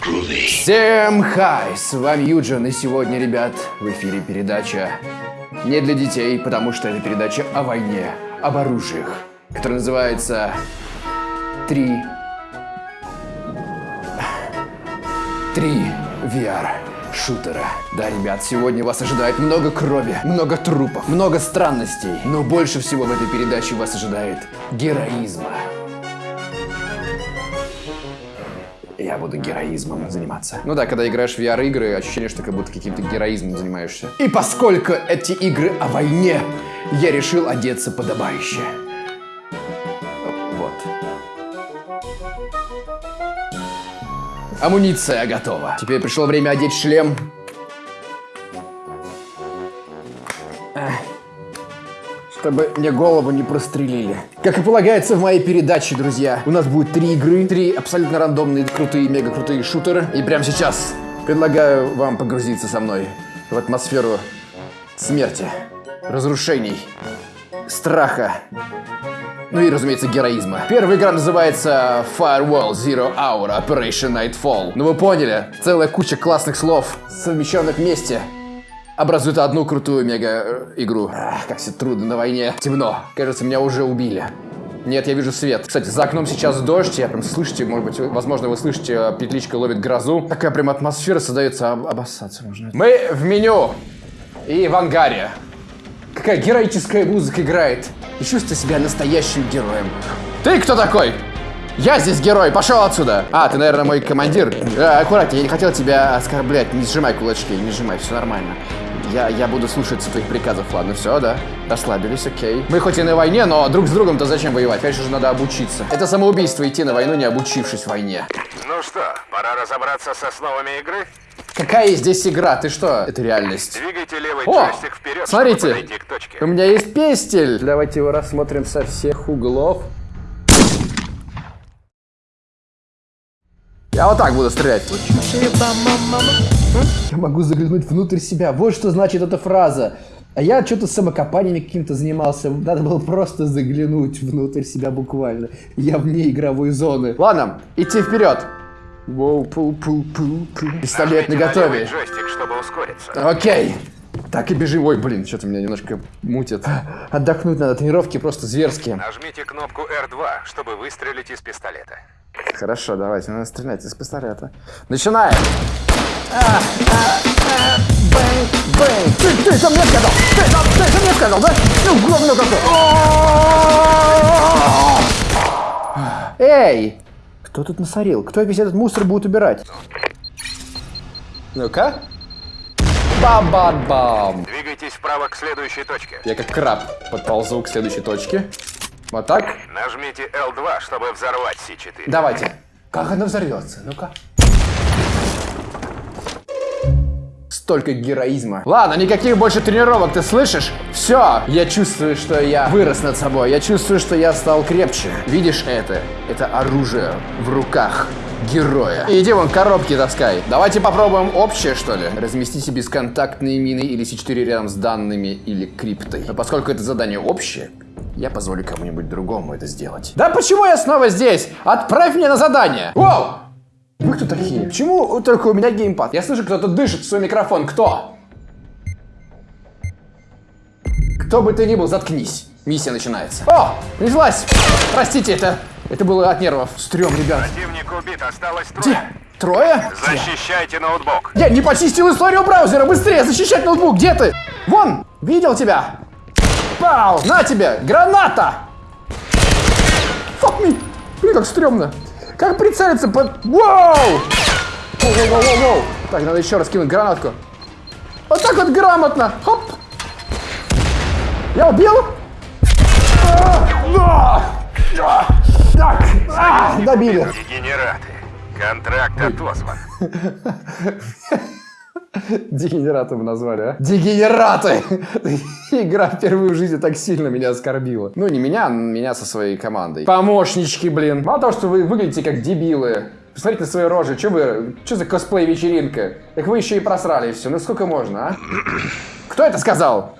Всем хай, с вами Юджин, и сегодня, ребят, в эфире передача не для детей, потому что это передача о войне, об оружиях, которая называется «Три... Три VR шутера». Да, ребят, сегодня вас ожидает много крови, много трупов, много странностей, но больше всего в этой передаче вас ожидает героизма. Я буду героизмом заниматься. Ну да, когда играешь в VR-игры, ощущение, что как будто каким-то героизмом занимаешься. И поскольку эти игры о войне, я решил одеться подобающе. Вот. Амуниция готова. Теперь пришло время одеть шлем. Чтобы мне голову не прострелили. Как и полагается в моей передаче, друзья, у нас будет три игры, три абсолютно рандомные, крутые, мега крутые шутеры. И прямо сейчас предлагаю вам погрузиться со мной в атмосферу смерти, разрушений, страха, ну и, разумеется, героизма. Первая игра называется Firewall Zero Hour Operation Nightfall. Ну вы поняли, целая куча классных слов, совмещенных вместе образует одну крутую мега-игру. Как все трудно на войне. Темно. Кажется, меня уже убили. Нет, я вижу свет. Кстати, за окном сейчас дождь, я прям слышите, может быть, возможно, вы слышите, а, петличка ловит грозу. Такая прям атмосфера создается, об обоссаться можно. Мы в меню и в ангаре. Какая героическая музыка играет. И чувствую себя настоящим героем. Ты кто такой? Я здесь герой, пошел отсюда! А, ты, наверное, мой командир. А, аккуратнее, я не хотел тебя оскорблять. Не сжимай кулачки, не сжимай, все нормально. Я, я буду слушаться твоих приказов, ладно, все, да? Расслабились, окей. Мы хоть и на войне, но друг с другом-то зачем воевать? Конечно же, надо обучиться. Это самоубийство идти на войну, не обучившись войне. Ну что, пора разобраться с основами игры? Какая здесь игра? Ты что? Это реальность. Двигайте левый О, джойстик вперед, смотрите. к точке. У меня есть пестель. Давайте его рассмотрим со всех углов. Я вот так буду стрелять. Я могу заглянуть внутрь себя. Вот что значит эта фраза. А я что-то самокопаниями каким-то занимался. Надо было просто заглянуть внутрь себя буквально. Я вне игровой зоны. Ладно, идти вперед. Воу, пу, пу, пу, пу. Пистолет на левый джойстик, чтобы ускориться. Окей. Так и бежим. Ой, блин, что-то меня немножко мутит. Отдохнуть надо. Тренировки просто зверские. Нажмите кнопку R2, чтобы выстрелить из пистолета. Хорошо, давайте, надо стрелять из пистолета. Начинаем! А, а, Бэнг, бэнг! Ты, ты это мне сказал! Ты, ты это мне сказал, да? Ну, говно какое! Эй! Кто тут насорил? Кто весь этот мусор будет убирать? Ну-ка. Бам-бам-бам! Двигайтесь вправо к следующей точке. Я как краб подползу к следующей точке. Вот так. Нажмите L2, чтобы взорвать C4. Давайте. Как она взорвется? Ну-ка. Столько героизма. Ладно, никаких больше тренировок, ты слышишь? Все, я чувствую, что я вырос над собой. Я чувствую, что я стал крепче. Видишь это? Это оружие в руках героя. Иди вон коробки таскай. Давайте попробуем общее, что ли? Разместите бесконтактные мины или С4 рядом с данными или криптой. Но поскольку это задание общее, я позволю кому-нибудь другому это сделать. Да почему я снова здесь? Отправь меня на задание! Воу! Вы кто такие? Почему только у меня геймпад? Я слышу, кто-то дышит в свой микрофон. Кто? Кто бы ты ни был, заткнись. Миссия начинается. О, принеслась. Простите, это, это было от нервов. Стрём, ребят. Противник убит, осталось трое. Где? Трое? Защищайте ноутбук. Я не почистил историю браузера! Быстрее защищать ноутбук! Где ты? Вон! Видел тебя! Пау! На тебе! Граната! Fuck me! Блин, как стрёмно! Как прицелиться под... Вау! Воу-воу-воу-воу! Так, надо еще раз кинуть гранатку. Вот так вот грамотно! Хоп! Я убил? А! А, Так! А, Добили! Дегенераты. Контракт отозван. Дегенератом назвали, а? Дегенераты! Игра впервые в жизни так сильно меня оскорбила. Ну, не меня, а меня со своей командой. Помощнички, блин. Мало того, что вы выглядите как дебилы. Посмотрите на свои рожи. Че вы... Че за косплей-вечеринка? Так вы еще и просрали все. Ну сколько можно, а? Кто это сказал?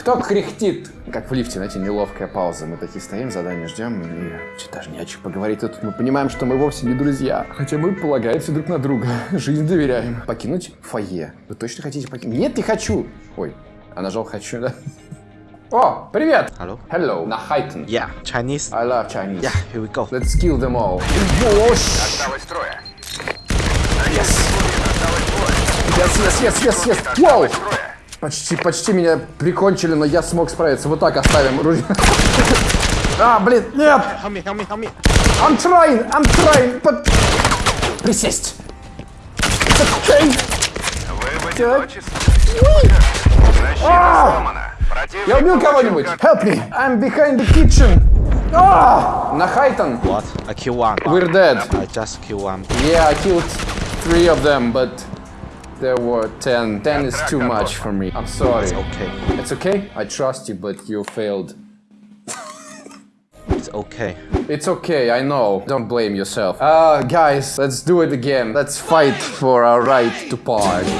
Кто кряхтит? Как в лифте, знаете, неловкая пауза. Мы такие стоим, задание ждем, и что даже не о чем поговорить. Тут мы понимаем, что мы вовсе не друзья. Хотя мы полагаемся друг на друга. Жизнь доверяем. Покинуть фойе. Вы точно хотите покинуть? Нет, не хочу. Ой, а нажал хочу, да? О, привет! Hello? Hello, на Хайтон. Yeah, Chinese. I love Chinese. Yeah, here we go. Let's kill them all. Вош! Осталось трое. Yes, yes, yes, yes, yes, yes. Вау! Почти, почти меня прикончили, но я смог справиться. Вот так оставим ружье. А, блин, нет! Help me, help me, help me. I'm trying, I'm trying, but... Присесть. Okay. Вы в сломана. Противник Я убил кого-нибудь. Help me. I'm behind the kitchen. А! На Хайтон. What? I kill one. We're dead. I just kill one. Yeah, I killed three of them, but there were ten. Ten is too much for me. I'm sorry. Okay. It's okay. I trust you, but you failed. It's okay. It's okay, I know. Don't blame yourself. Uh, guys, let's do it again. Let's fight for our right to party.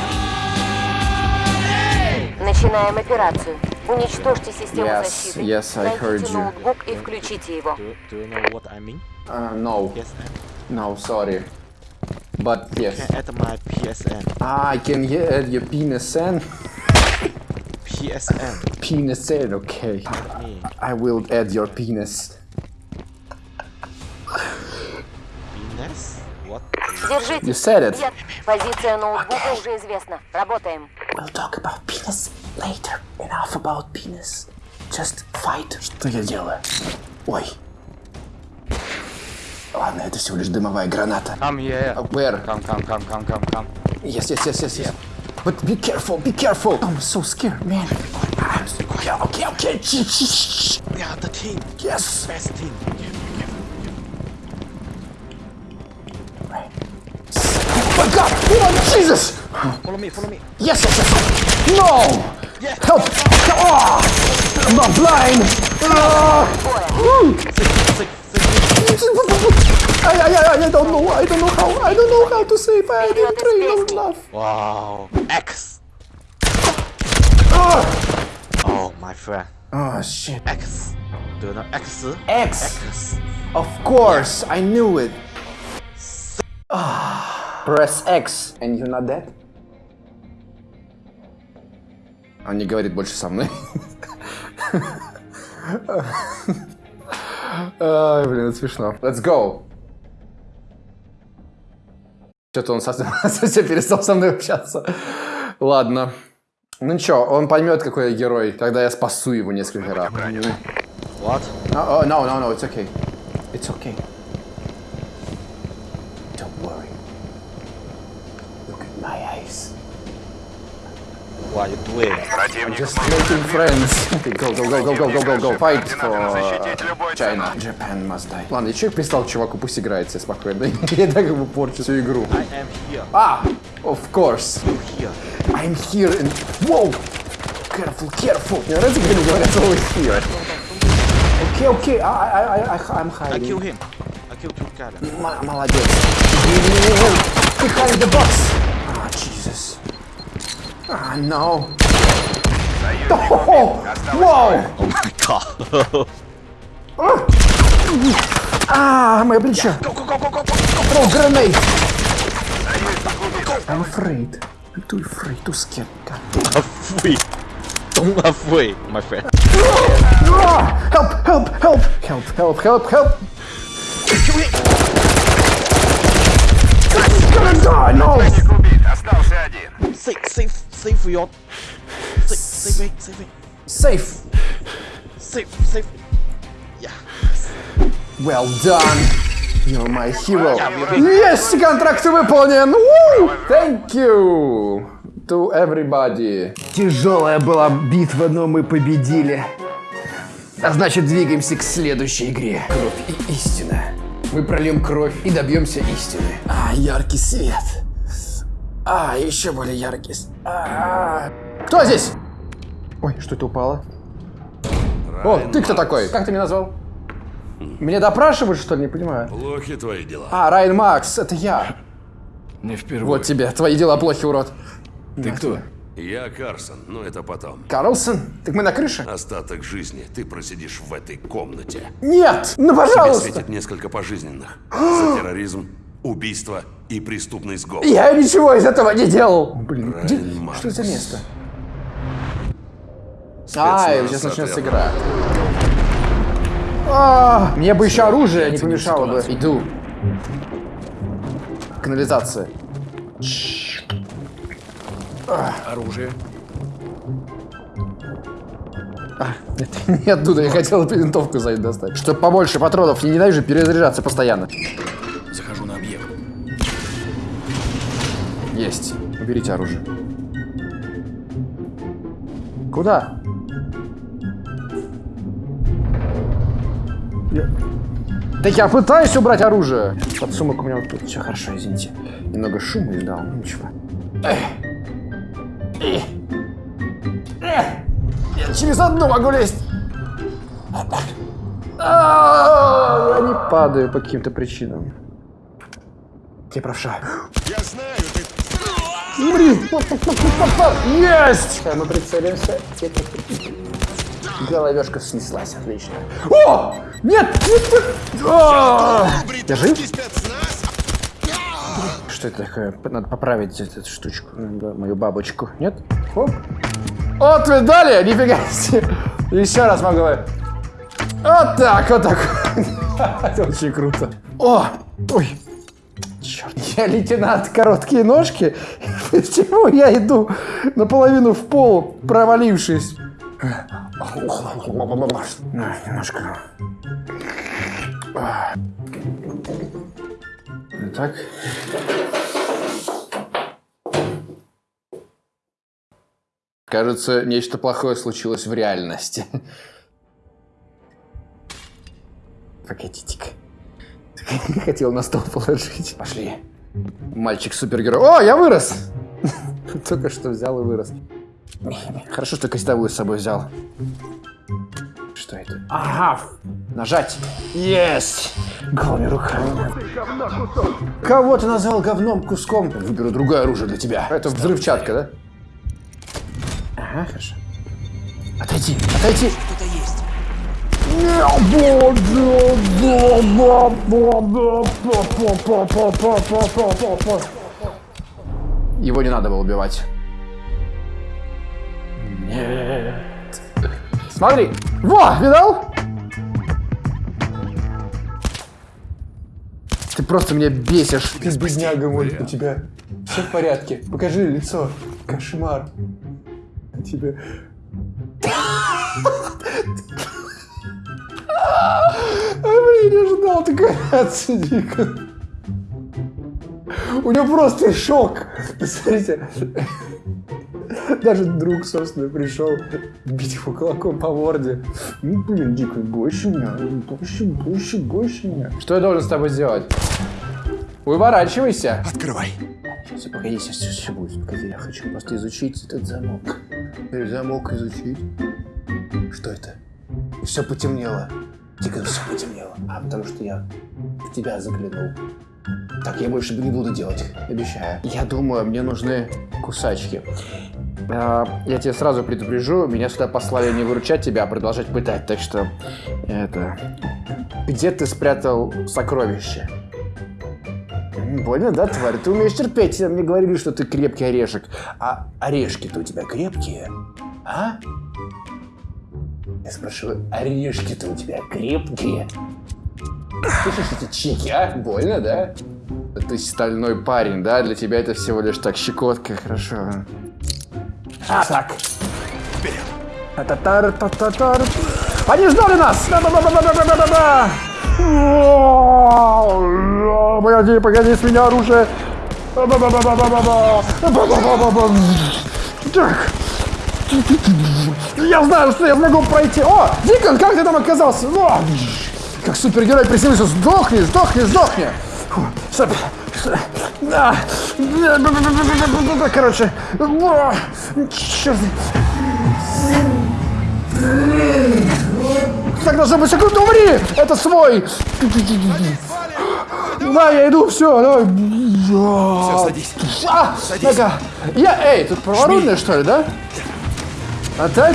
Начинаем операцию. Уничтожьте систему Yes, защиты. yes, I Найдите heard you. ноутбук и включите его. Do, do you know what I mean? Uh, no, PSN? no, sorry. But yes. Can add my PSN. Ah, I can ye- add your penis in? PSN. Penis in, okay. Me. I will add your penis. Venus? What? Держите. You said it. Нет, позиция ноутбука уже известна. Работаем. We'll talk about penis later. Enough about penis. Just fight. Что я делаю? Ой. Ладно, это всего лишь дымовая граната. Come here. Where? Come, come, come, come, come, come. Yes, yes, yes, yes, yes. But be careful, be careful. I'm so scared, man. I'm so, okay, okay, okay. Shh, shh, shh. We are the team. Yes. Best team. Oh my God! Oh Jesus! Follow me, follow me. Yes, yes, yes. No! Yeah. Help! Oh, I'm not blind. Ah. Woo. Save, save. I, I, I, don't know, I don't know how, I don't know how to save, I didn't train long enough. Wow, X. Ah. Oh, my friend. Oh, shit. X. Do you know X? X. X. Of course. I knew it. Ah. Press X. And you're not dead? Они говорят больше со мной. Ай, блин, это смешно. Let's go. Что-то он совсем, совсем перестал со мной общаться. Ладно. Ну ничего, он поймет, какой я герой, когда я спасу его несколько раз. What? Oh, oh, no, no, no, it's okay. It's okay. What are you doing? Противник Just making friends. Okay, go, go, go, go, go, go, go, go. Fight for защитить любой China. Japan must die. Ладно, я человек пристал к чуваку, пусть играет себе спокойно. Я так ему порчу всю игру. I am here. А, of course. Here. I'm here and... Whoa! Careful, careful. Мне нравится, как они говорят слово here. Окей, окей, I, I, I, I, I'm I kill hiding. him. I kill two guys. М- Молодец. Behind the box. Ah, Jesus. Ah, no. Oh, wow. Oh my god. Ah, мое плечо. go, go, go, go, go, go. Throw grenade. I'm afraid. I'm too afraid, too scared. God. Afraid. Don't afraid, my friend. Ah, help, help, help, help, help, help, help. Your. Save, save it, save it. Safe. Save, save. Yeah. Well done. You're my hero. Yes, контракт выполнен. Woo! Thank you to everybody. Тяжелая была битва, но мы победили. А значит, двигаемся к следующей игре. Кровь и истина. Мы прольем кровь и добьемся истины. А, яркий свет. А, еще более яркий. с- А, Кто здесь? Ой, что это упало? О, ты кто такой? Как ты меня назвал? Меня допрашивают, что ли? Не понимаю. Плохи твои дела. А, Райан Макс, это я. Не впервые. Вот тебе, твои дела плохи, урод. Ты кто? Я Карсон, но это потом. Карлсон? Так мы на крыше? Остаток жизни ты просидишь в этой комнате. Нет! Ну, Тебе пожалуйста! светит несколько пожизненных. За терроризм, убийство и преступный сговор. Я ничего из этого не делал! Блин, где- что это за место? А, Спецназ сейчас начнется игра. А, Мне бы еще оружие не помешало бы. Иду. Канализация. Оружие. Это не оттуда, я хотел винтовку за достать. Чтоб побольше патронов, я ненавижу перезаряжаться постоянно. Есть. Уберите оружие. Куда? Я- Да я пытаюсь убрать оружие. Под сумок у меня вот тут. Все хорошо, извините. Немного шума издал, ну ничего. Эх. Эх. Эх. Я через одну могу лезть. Я не падаю по каким-то причинам. Я правша. Я знаю, ты... Умри! Есть! Мы прицелимся. Головешка снеслась, отлично. О! Нет! Нет! нет! А! Я жив? Что это такое? Надо поправить эту штучку. Мою бабочку. Нет? Хоп. Вот видали? Нифига себе. Еще раз могу. Вот так, вот так. Это очень круто. О! Ой. Черт, я лейтенант короткие ножки. Почему я иду наполовину в пол, провалившись? На, немножко. Так. Кажется, нечто плохое случилось в реальности. Погодите-ка. Хотел на стол положить. Пошли. Мальчик супергерой. О, я вырос! Только что взял и вырос. Хорошо, что костовую с собой взял. Что это? Ага! Нажать! Есть! Голыми руками. Кого ты назвал говном куском? Выберу другое оружие для тебя. Это взрывчатка, да? Ага, хорошо. Отойди, отойди! Его не надо было убивать. Нет. Смотри. Во, видал? Ты просто меня бесишь. Ты бедняга мой, у тебя все в порядке. Покажи лицо. Кошмар. Тебе... А, блин, не ждал такой реакции дико. У него просто шок. Посмотрите. Даже друг, собственно, пришел бить его кулаком по морде. Ну, блин, дико, больше меня, больше, больше, больше меня. Что я должен с тобой сделать? Уворачивайся. Открывай. Сейчас, погоди, сейчас все, все будет. Погоди, я хочу просто изучить этот замок. Замок изучить. Что это? Все потемнело. Дико все потемнело. А потому что я в тебя заглянул. Так, я больше не буду делать, обещаю. Я думаю, мне нужны кусачки. А, Я тебе сразу предупрежу, меня сюда послали не выручать тебя, а продолжать пытать, так что это... Где ты спрятал сокровище? Больно, да, тварь? Ты умеешь терпеть. Мне говорили, что ты крепкий орешек. А орешки-то у тебя крепкие? А? Я спрашиваю, орешки-то у тебя крепкие? Слышишь эти чики, а? Больно, да? Ты стальной парень, да? Для тебя это всего лишь так щекотка, хорошо. А, так. Вперед. Татар, татар. Они ждали нас! Да-да-да-да-да-да-да-да! Погоди, погоди, с меня оружие! Так. Я знаю, что я смогу пройти. О, Дикон, как ты там оказался? О, как супергерой приземлился. Сдохни, сдохни, сдохни. Фу, стоп. Да. Короче. О, Черт. Так должно быть секунду, умри! Это свой! Да, я иду, все, давай. Все, садись. А, нога. Я, эй, тут праворульная, что ли, да? А так?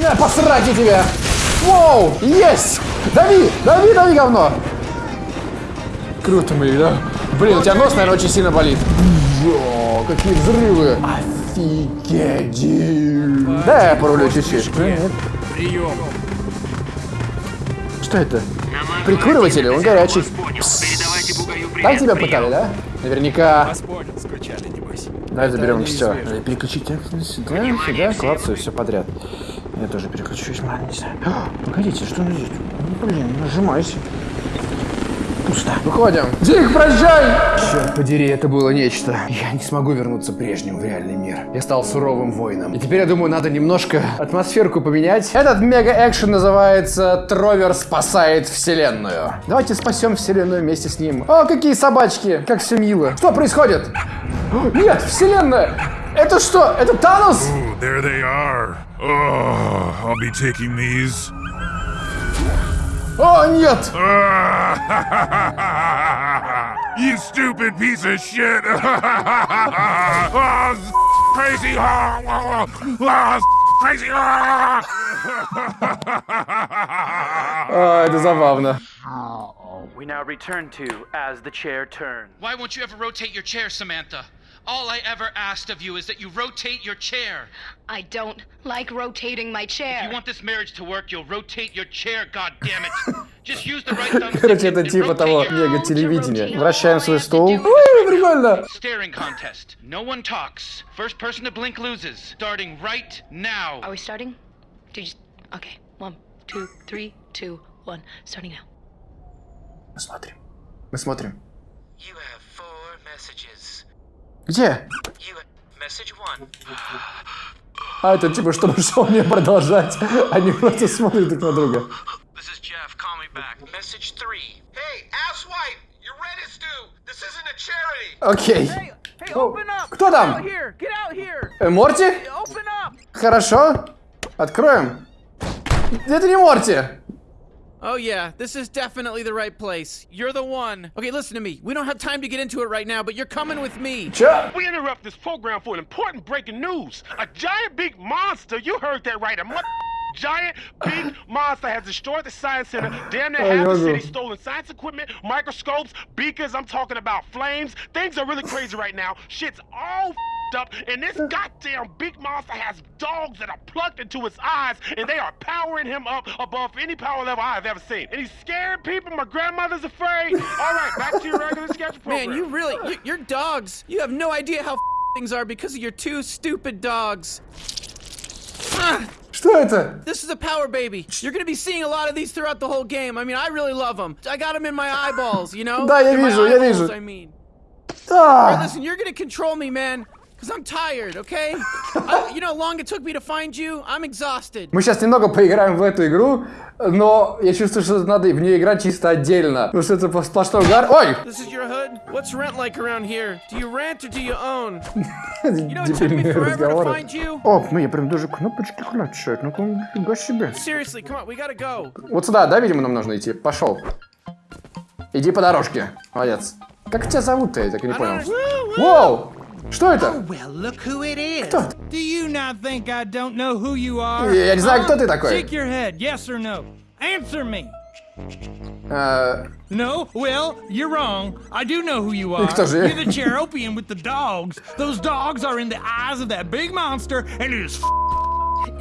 На, посрать я тебя! Воу, есть! Дави, дави, дави, говно! Круто мы, да? Блин, у тебя нос, наверное, очень сильно болит. О, какие взрывы! Офигеть! Да, я порулю чуть-чуть. Прием. Что это? Прикуриватель, он горячий. Так тебя пытали, да? Наверняка. Вас понял, скучали, небось. Давай заберем все. Переключить сюда, сюда, клацаю, все подряд. Я тоже переключусь, ладно, не знаю. Погодите, что здесь? Ну, блин, нажимайся. Пусто. Выходим. Дик, прощай! Черт подери, это было нечто. Я не смогу вернуться прежним в реальный мир. Я стал суровым воином. И теперь, я думаю, надо немножко атмосферку поменять. Этот мега-экшен называется «Тровер спасает вселенную». Давайте спасем вселенную вместе с ним. О, какие собачки! Как все мило. Что происходит? Нет, вселенная! Это что? Это Танос? Ooh, there they are. Oh, I'll be taking these. О, нет! you stupid piece of shit! oh, s- crazy! Oh, s- crazy! А, это забавно. We now return to As the Chair Turns. Why won't you ever rotate your chair, Samantha? All I ever asked of you is that you rotate your chair. I don't like rotating my chair. If you want this marriage to work, you'll rotate your chair, God damn it! Just use the right thumbstick Короче, and- это and типа rotate того your- мега-телевидения. Вращаем свой стул. Ой, прикольно! Staring contest. No one talks. First person to blink loses. Starting right now. Are we starting? Did you... Okay. One, two, three, two, one. Starting now. Мы смотрим. Мы смотрим. You have four messages. Где? А, это типа, чтобы шоу не продолжать. Они просто смотрят друг на друга. Окей. Кто там? Э, Морти? Хорошо. Откроем. Это не Морти. Oh yeah, this is definitely the right place. You're the one. Okay, listen to me. We don't have time to get into it right now, but you're coming with me. Chuck! We interrupt this program for an important breaking news. A giant big monster, you heard that right, a mo- giant big monster has destroyed the science center, damn near Oh, half the city, stolen science equipment, microscopes, beakers, I'm talking about flames. Things are really crazy right now. Shit's all up, and this goddamn big monster has dogs that are plugged into his eyes, and they are powering him up above any power level I've ever seen. And he's scaring people, my grandmother's afraid. All right, back to your regular schedule program. Man, you really, you, you're dogs. You have no idea how things are because of your two stupid dogs. Ah, Что это? this is a power baby. You're gonna be seeing a lot of these throughout the whole game. I mean, I really love them. I got them in my eyeballs, you know? Да, я In my вижу, я eyeballs, вижу. I mean. А, Listen, you're gonna control me, man. Cause I'm tired, okay? I, you know how long it took me to find you? I'm exhausted. Мы сейчас немного поиграем в эту игру, но я чувствую, что надо в нее играть чисто отдельно. Потому что это сплошной угар. Ой! This is your hood? What's rent like around here? Do you rent or do you own? You know it took me forever to find you. О, ну я прям даже кнопочки клацают. Ну-ка, нифига себе. Seriously, come on, we gotta go. Вот сюда, да, видимо, нам нужно идти? Пошел. Иди по дорожке. Молодец. Как тебя зовут-то? Я так и не понял. Воу! Что это? Well, look who it is. Кто? Do you not think I don't know who you are? Я не знаю, Huh? кто ты такой. Shake your head, yes or no. Answer me. Э, No? Well, you're wrong. I do know who you are. кто же я? You're the Cheropian with the dogs. Those dogs are in the eyes of that big monster, and it is f-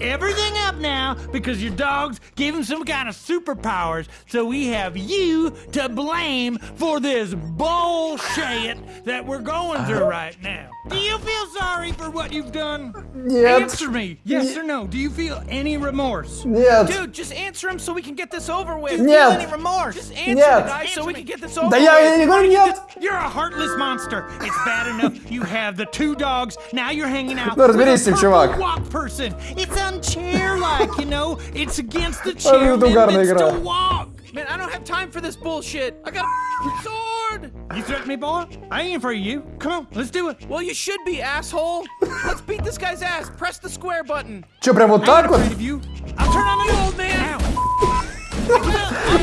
everything up now because your dogs gave him some kind of superpowers. So we have you to blame for this bullshit that we're going through right now. Do you feel sorry for what you've done? Нет. Answer me, yes or no. Do you feel any remorse? Нет. Dude, just answer him so we can get this over with. Нет. Feel any remorse? Just answer Нет. the guy so we can get this over Да я, я with. не говорю нет. You're a heartless monster. It's bad enough you have the two dogs. Now you're hanging out Ну, разберись с with этим, a чувак. purple walk person. It's unchair-like, you know. It's against the А, это угарная chairman игра. to walk. Man, I don't have time for this bullshit. I got a sword. You threaten me, boy? I ain't afraid of you. Come on, let's do it. Well, you should be, asshole. Let's beat this guy's ass. Press the square button. Че, прям вот I ain't так вот? afraid of you. I'll turn on the Old man.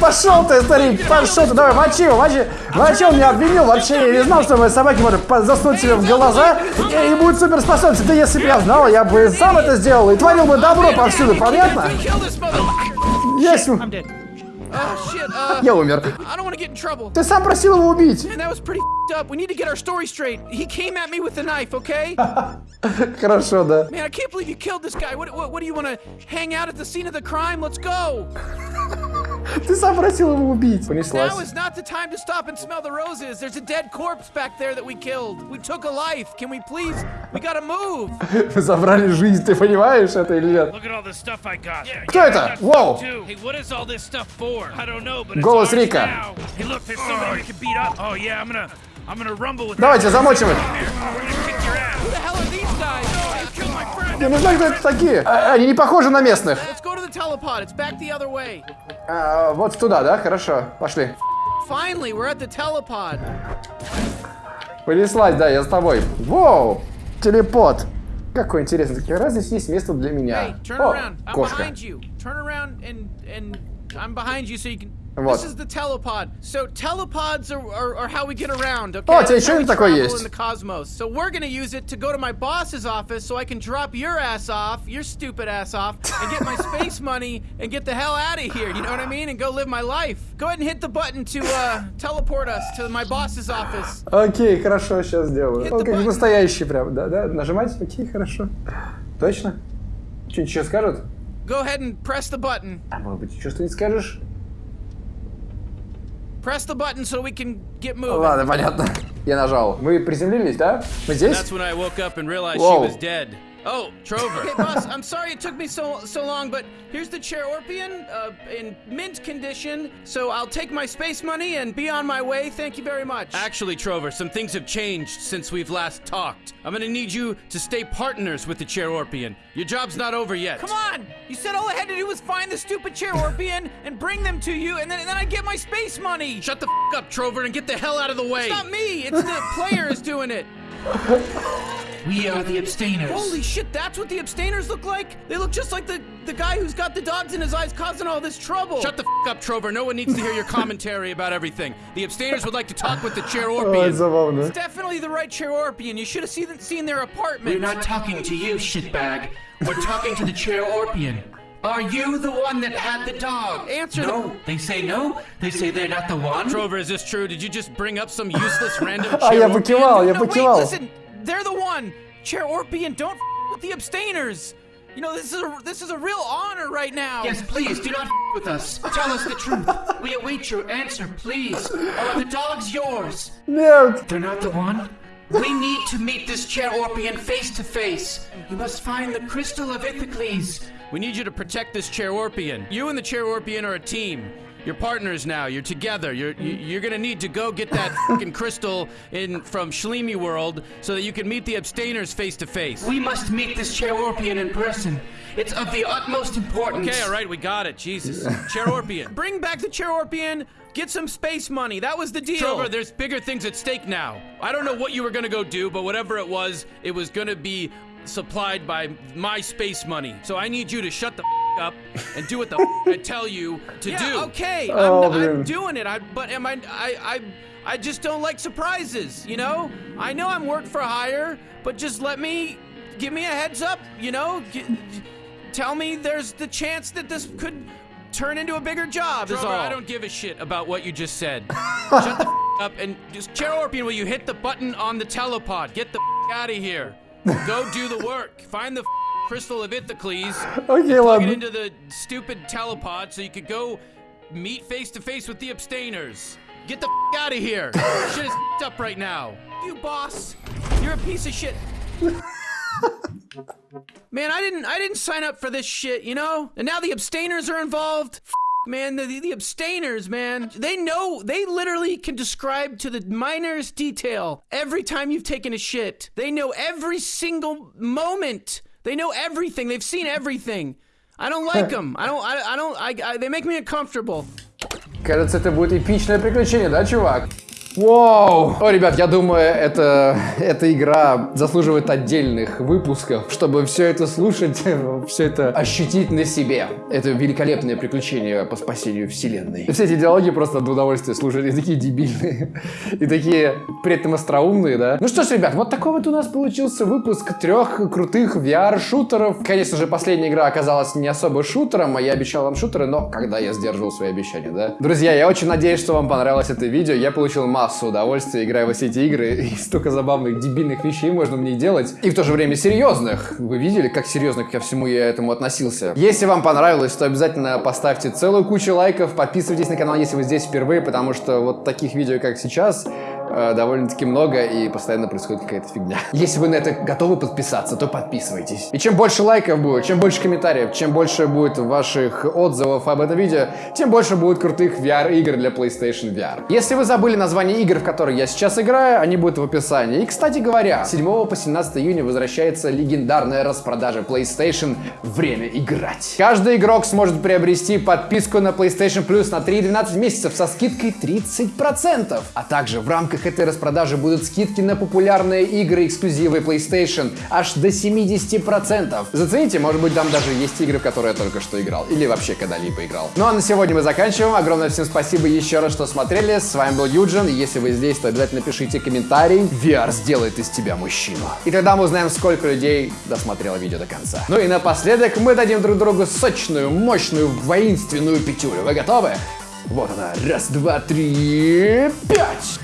Пошел ты, старик, пошел ты, давай, мочи его, мочи. Мочи, он меня обвинил, вообще я не знал, что мои собаки могут заснуть себе в глаза и, и будут суперспособности. Да если бы я знал, я бы сам это сделал и творил бы добро повсюду, понятно? Есть. Я умер. Ты сам просил его убить. Хорошо, да. Man, I can't believe you killed this guy. What, what, what do you want to hang out at the scene of the crime? Let's go. Ты сам просил его убить. Now Понеслась. is not the time to stop and smell the roses. There's a dead corpse back there that we killed. We took a life. Can we please? We gotta move. Вы забрали жизнь, ты понимаешь это или нет? Look at all the stuff I got. Кто это? Воу! Hey, what is all this stuff for? I don't know, but Голос Рика. now. Hey, look, there's somebody we can beat up. Oh yeah, I'm gonna, I'm gonna rumble with. Давайте замочим их. We're gonna kick your ass. Who the hell are these guys? Oh, you killed my friend. Я не знаю, кто это такие. А, Они не похожи на местных. Telepod. It's back the other way. А, вот туда, да? Хорошо. Пошли. Finally, we're at the telepod. Понеслась, да, я с тобой. Воу! Телепот. Какой интересный. Как раз здесь есть место для Hey, меня. turn О, around. I'm кошка. behind you. Turn around and and I'm behind you so you can. Вот. This is the telepod. So telepods are, are, are how we get around. Okay. О, у тебя That's еще how we один такой travel есть. In the cosmos. So we're gonna use it to go to my boss's office so I can drop your ass off, your stupid ass off, and get my space money and get the hell out of here. You know what I mean? And go live my life. Go ahead and hit the button to uh, teleport us to my boss's office. Окей, хорошо, сейчас сделаю. Hit Он the как button. настоящий прям, да, да? Нажимать? Окей, хорошо. Точно? Что-нибудь еще скажут? Go ahead and press the button. А может быть, еще что-нибудь скажешь? Press the button so we can get moving. Ладно, понятно. Я нажал. Мы приземлились, да? Мы здесь? That's when I woke up and realized Whoa. she was dead. Oh, Trover. Okay, boss, I'm sorry it took me so so long, but here's the chair Orpian uh, in mint condition. So I'll take my space money and be on my way. Thank you very much. Actually, Trover, some things have changed since we've last talked. I'm gonna need you to stay partners with the Chair Orpian. Your job's not over yet. Come on! You said all I had to do was find the stupid chair Orpian and bring them to you, and then and then I'd get my space money. Shut the f up, Trover, and get the hell out of the way. It's not me. It's the players doing it. We are the abstainers. Holy shit, that's what the abstainers look like? They look just like the, the guy who's got the dogs in his eyes causing all this trouble. Shut the f up, Trover. No one needs to hear your commentary about everything. The abstainers would like to talk with the Chair Ой, Orpian. забавно. It's definitely the right chair Orpian. You should have seen, seen their apartment. We're not talking to you, shitbag. We're talking to the Chair Orpian. Are you the one that had the dog? Answer the- No, they say no. They say they're not the one. Trover, is this true? Did you just bring up some useless random А Chair я Orpian? покивал, я no, wait, покивал. listen. they're the one. Chair Orpian, don't with the abstainers. You know, this is a, this is a real honor right now. Yes, please do not with us. Tell us the truth. We await your answer, please. Are the dogs yours? No. They're not the one. We need to meet this Chair Orpian face to face. You must find the Crystal of Ithacles. We need you to protect this Chair Orpian. You and the Chair Orpian are a team. You're partners now. You're together. You're you- you're gonna need to go get that fucking crystal in from Shlemi World so that you can meet the abstainers face to face. We must meet this Chair Orpian in person. It's of the utmost importance. Okay, all right, we got it. Jesus, Chair Orpian. Bring back the chair Orpian. Get some space money. That was the deal. Trover, there's bigger things at stake now. I don't know what you were gonna go do, but whatever it was, it was gonna be supplied by my space money. So I need you to shut the f- up and do what the f- I tell you to yeah, do. okay. Oh, I'm, I'm doing it. I, but am I, I, I, I just don't like surprises. You know. I know I'm work for hire, but just let me, give me a heads up. You know. G- tell me there's the chance that this could turn into a bigger job. is all. I don't give a shit about what you just said. Shut the f- up and just Chair Orpian, will you hit the button on the telepod? Get the f- out of here. Go do the work. Find the f- Crystal Abithocles. Okay, well. Plug it into the stupid telepod so you could go meet face to face with the abstainers. Get the f out of here. shit is up right now. You boss, you're a piece of shit. man, I didn't I didn't sign up for this shit, you know? And now the abstainers are involved. F man, the, the abstainers, man, they know, they literally can describe to the minorest detail every time you've taken a shit. They know every single moment They know everything. They've seen everything. I don't like them. I don't I, I don't I, I they make me uncomfortable. Кажется, это будет эпичное приключение, да, чувак? Вау! О, ребят, я думаю, это, эта игра заслуживает отдельных выпусков, чтобы все это слушать, все это ощутить на себе. Это великолепное приключение по спасению вселенной. И все эти диалоги просто от удовольствия слушать, и такие дебильные, и такие при этом остроумные, да? Ну что ж, ребят, вот такой вот у нас получился выпуск трех крутых VR-шутеров. Конечно же, последняя игра оказалась не особо шутером, а я обещал вам шутеры, но когда я сдерживал свои обещания, да? Друзья, я очень надеюсь, что вам понравилось это видео. Я получил массу удовольствия, играя во все эти игры, и столько забавных, дебильных вещей можно мне делать. И в то же время серьезных. Вы видели, как серьезно ко всему я этому относился? Если вам понравилось, то обязательно поставьте целую кучу лайков, подписывайтесь на канал, если вы здесь впервые, потому что вот таких видео, как сейчас, э, довольно-таки много и постоянно происходит какая-то фигня. Если вы на это готовы подписаться, то подписывайтесь. И чем больше лайков будет, чем больше комментариев, чем больше будет ваших отзывов об этом видео, тем больше будет крутых VR-игр для PlayStation VR. Если вы забыли название игр, в которые я сейчас играю, они будут в описании. И, кстати говоря, 7 по 17 июня возвращается легендарная распродажа PlayStation «Время играть». Каждый игрок сможет приобрести подписку на PlayStation Plus на 3-12 месяцев со скидкой 30%. А также в рамках этой распродажи будут скидки на популярные игры эксклюзивы PlayStation аж до 70%. Зацените, может быть там даже есть игры, в которые я только что играл. Или вообще когда-либо играл. Ну а на сегодня мы заканчиваем. Огромное всем спасибо еще раз, что смотрели. С вами был Юджин. Если вы здесь, то обязательно пишите комментарий. VR сделает из тебя мужчину. И тогда мы узнаем, сколько людей досмотрело видео до конца. Ну и напоследок мы дадим друг другу сочную, мощную, воинственную пятюлю. Вы готовы? Вот она. Раз, два, три, пять!